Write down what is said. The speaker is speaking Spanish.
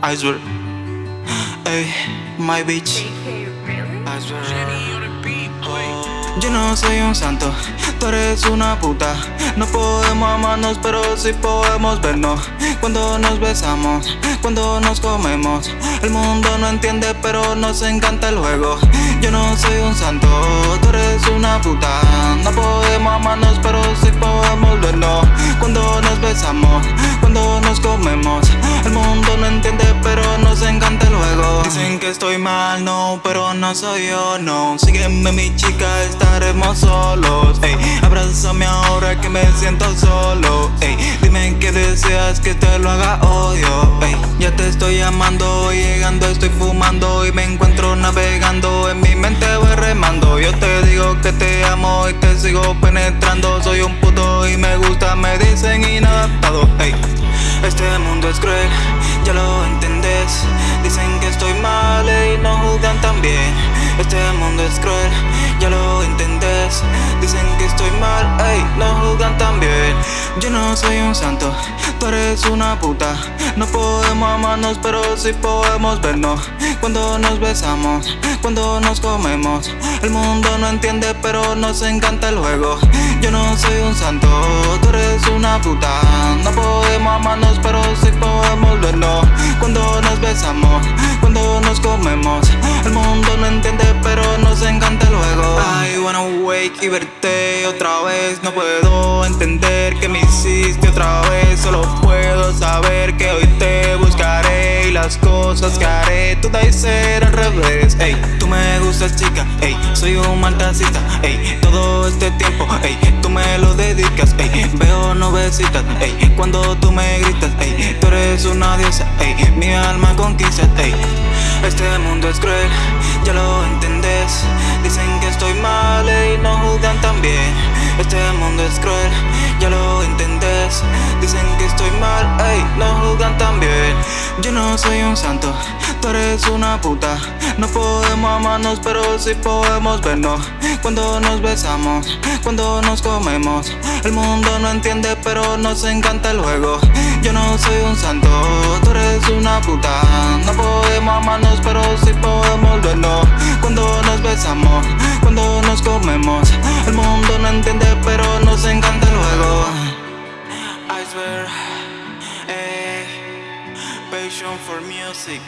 I swear. Ey, my bitch. I swear. Yo no soy un santo, tú eres una puta No podemos amarnos pero sí podemos vernos Cuando nos besamos, cuando nos comemos El mundo no entiende pero nos encanta el juego Yo no soy un santo, tú eres una puta No podemos amarnos pero sí podemos vernos Cuando nos besamos, estoy mal, no, pero no soy yo, no Sígueme mi chica, estaremos solos ey. Abrázame ahora que me siento solo ey. Dime que deseas que te lo haga odio ey. Ya te estoy llamando, llegando, estoy fumando Y me encuentro navegando, en mi mente voy remando Yo te digo que te amo y te sigo penetrando Soy un puto y me gusta, me dicen inadaptado ey. Este mundo es cruel, ya lo entendés juzgan tan Este mundo es cruel, ya lo entendés. Dicen que estoy mal, ey, no juzgan tan bien Yo no soy un santo, tú eres una puta. No podemos amarnos pero sí podemos vernos. Cuando nos besamos, cuando nos comemos. El mundo no entiende pero nos encanta el juego. Yo no soy un santo, tú eres una puta. No podemos amarnos pero sí podemos vernos. Cuando nos besamos, El mundo no entiende pero nos encanta el juego. I wanna wake y verte otra vez. No puedo entender que me hiciste otra vez. Solo puedo saber que hoy te buscaré Y las cosas que haré todas y ser al revés. Ey, tú me gustas chica, ey, soy un maldacita Ey, ey, cuando tú me gritas Ey, tú eres una diosa, ey, mi alma conquista, ey. Este mundo es cruel, ya lo entendés. Dicen que estoy mal y no juzgan tan bien Este mundo es cruel, ya lo entendés. Dicen que estoy mal, ey, no juzgan tan bien Yo no soy un santo, tú eres una puta. No podemos amarnos pero sí podemos vernos. Cuando nos besamos, cuando nos comemos El mundo no entiende pero nos encanta el juego. Yo no soy un santo, tú eres una puta. No podemos amarnos pero sí podemos vernos. Cuando nos besamos, cuando nos comemos El mundo no entiende pero nos encanta el juego. I swear, eh, passion for music